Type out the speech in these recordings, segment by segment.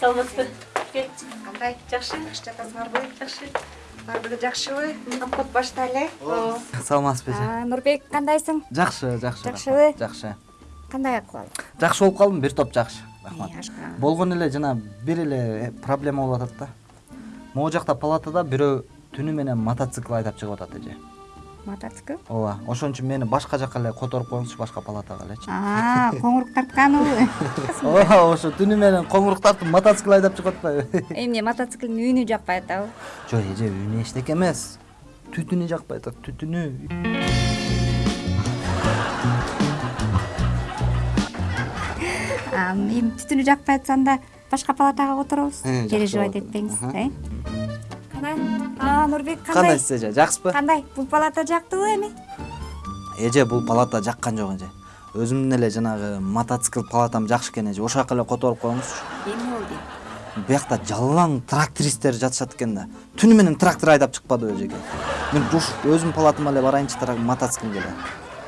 саламатсызбы кандай жакшы жакшы жатасыңарбы жакшы баары бир жакшыбы обход баштайлы саламатсызбы эже нурбек кандайсың жакшы жакшы Жакшыбы? жакшы кандай акыбал жакшы болуп калдым бир топ жакшы рахмат. Болгону эле жана бир эле проблема болуп атат да. Могу жакта палатада бирөө түнү менен мотоцикл айдап чыгып атат эже мотоцикл? Ооба ошон үчүн мени башка жака эле которуп коюңузчу башка палатага элечи коңурук тартканыбы ооба ошо түнү менен коңурук тартып мотоцикл айдап чыгып атпайбы эмне мотоциклдин үнү жакпай атабы жок эже үнү эчтеке эмес. Түтүнү жакпай атат түтүнү. Эми түтүнү жакпай атса анда башка палатага которобуз Э, переживать этпеңиз э. Кандай нурбек кандай кандайсыз эже жакшысызбы кандай бул палата жактыбы эми эже бул палата жаккан жок эже өзүмдүн эле жанагы мотоцикл палатам жакшы экен эже ошол жака эле которуп коюңузчу эмне болду биякта жалаң трактористтер жатышат экен да. Түнү менен трактор айдап чыкпадыбы эжеке мен ушинтип өзүмдүн палатама эле барайынчы мотоциклге эле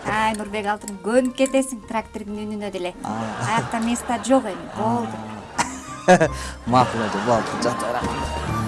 ай нурбек алтыным көнүп кетесиң трактордун үнүнө деле аякта место жок эми болду макул эже болду жата берем